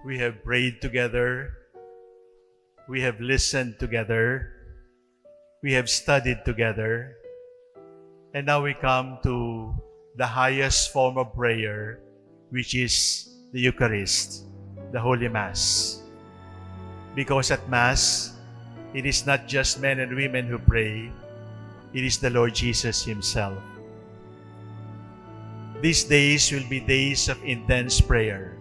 We have prayed together. We have listened together. We have studied together. And now we come to the highest form of prayer, which is the Eucharist, the Holy Mass. Because at Mass, it is not just men and women who pray, it is the Lord Jesus Himself. These days will be days of intense prayer.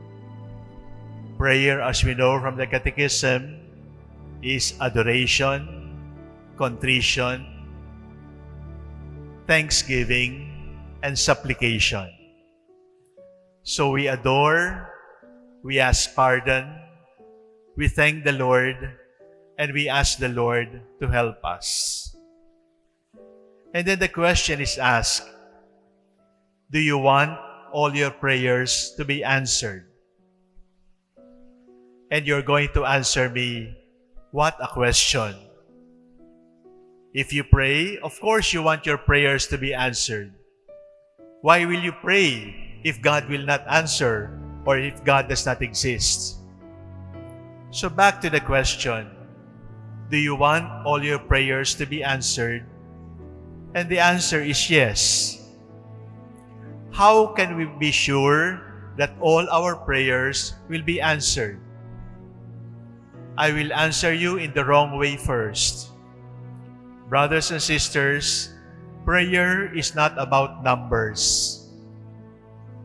Prayer, as we know from the Catechism, is adoration, contrition, thanksgiving, and supplication. So we adore, we ask pardon, we thank the Lord, and we ask the Lord to help us. And then the question is asked, do you want all your prayers to be answered? And you're going to answer me, what a question. If you pray, of course you want your prayers to be answered. Why will you pray if God will not answer or if God does not exist? So back to the question, do you want all your prayers to be answered? And the answer is yes. How can we be sure that all our prayers will be answered? I will answer you in the wrong way first. Brothers and sisters, prayer is not about numbers.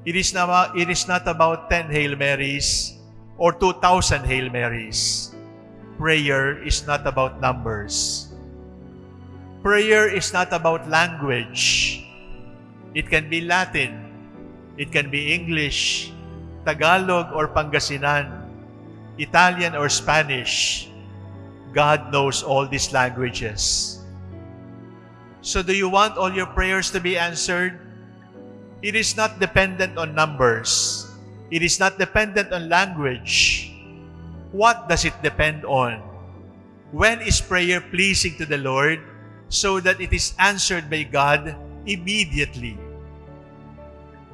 It is not, it is not about 10 Hail Marys or 2,000 Hail Marys. Prayer is not about numbers. Prayer is not about language. It can be Latin. It can be English, Tagalog or Pangasinan, Italian or Spanish. God knows all these languages. So do you want all your prayers to be answered? It is not dependent on numbers. It is not dependent on language. What does it depend on? When is prayer pleasing to the Lord so that it is answered by God immediately?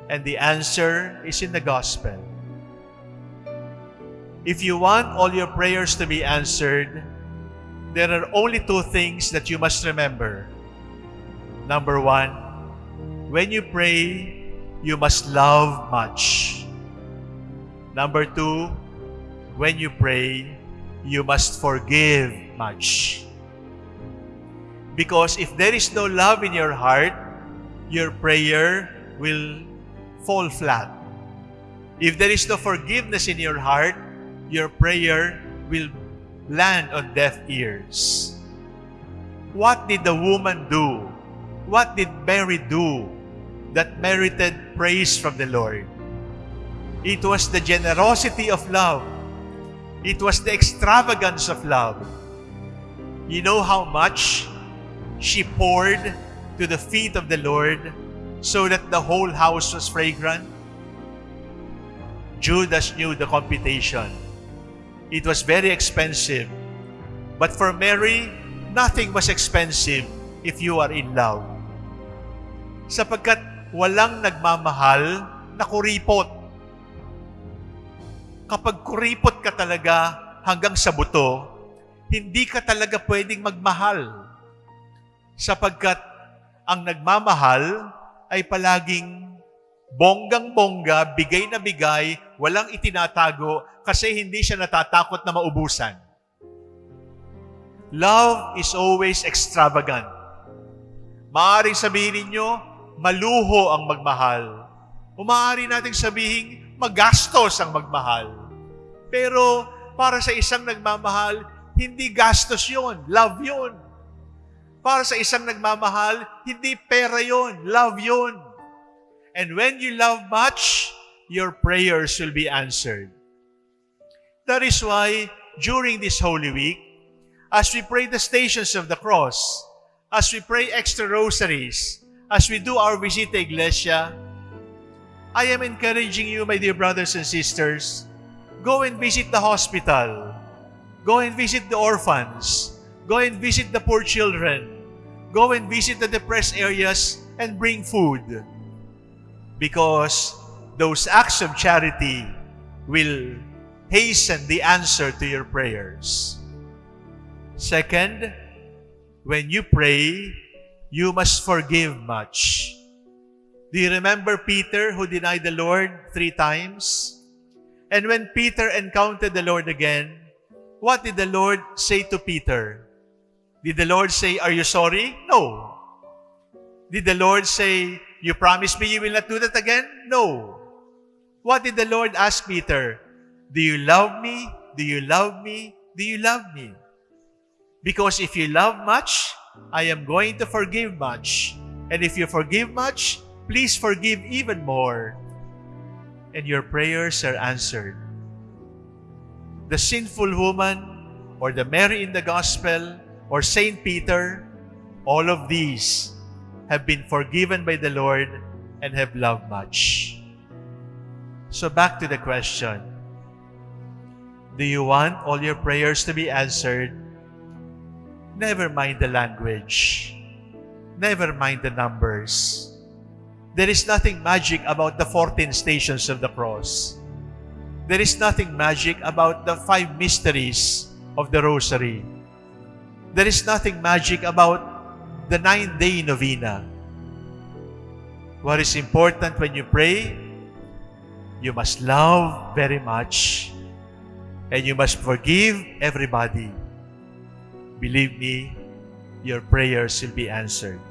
And the answer is in the gospel. If you want all your prayers to be answered, there are only two things that you must remember. Number one, when you pray, you must love much. Number two, when you pray, you must forgive much. Because if there is no love in your heart, your prayer will fall flat. If there is no forgiveness in your heart, your prayer will land on deaf ears. What did the woman do? What did Mary do that merited praise from the Lord? It was the generosity of love. It was the extravagance of love. You know how much she poured to the feet of the Lord so that the whole house was fragrant? Judas knew the computation. It was very expensive. But for Mary, nothing was expensive if you are in love. Sapagkat walang nagmamahal na kuripot. Kapag kuripot ka talaga hanggang sa buto, hindi ka talaga pwedeng magmahal. Sapagkat ang nagmamahal ay palaging bonggang-bongga, bigay na bigay, walang itinatago kasi hindi siya natatakot na maubusan. Love is always extravagant. Maaring sabihin ninyo, maluho ang magmahal. Umaari nating sabihin, magastos ang magmahal. Pero para sa isang nagmamahal, hindi gastos yon, love yon. Para sa isang nagmamahal, hindi pera yon, love yon. And when you love much, your prayers will be answered. That is why during this Holy Week, as we pray the stations of the cross, as we pray extra rosaries, as we do our Visita Iglesia, I am encouraging you, my dear brothers and sisters, go and visit the hospital, go and visit the orphans, go and visit the poor children, go and visit the depressed areas and bring food. Because those acts of charity will hasten the answer to your prayers. Second, when you pray, you must forgive much. Do you remember Peter who denied the Lord three times? And when Peter encountered the Lord again, what did the Lord say to Peter? Did the Lord say, Are you sorry? No. Did the Lord say, You promise me you will not do that again? No. What did the Lord ask Peter? Do you love me? Do you love me? Do you love me? Because if you love much, I am going to forgive much. And if you forgive much, please forgive even more. And your prayers are answered. The sinful woman, or the Mary in the Gospel, or Saint Peter, all of these have been forgiven by the Lord and have loved much. So back to the question. Do you want all your prayers to be answered? Never mind the language. Never mind the numbers. There is nothing magic about the 14 stations of the cross. There is nothing magic about the five mysteries of the rosary. There is nothing magic about the nine-day novena. What is important when you pray? You must love very much and you must forgive everybody. Believe me, your prayers will be answered.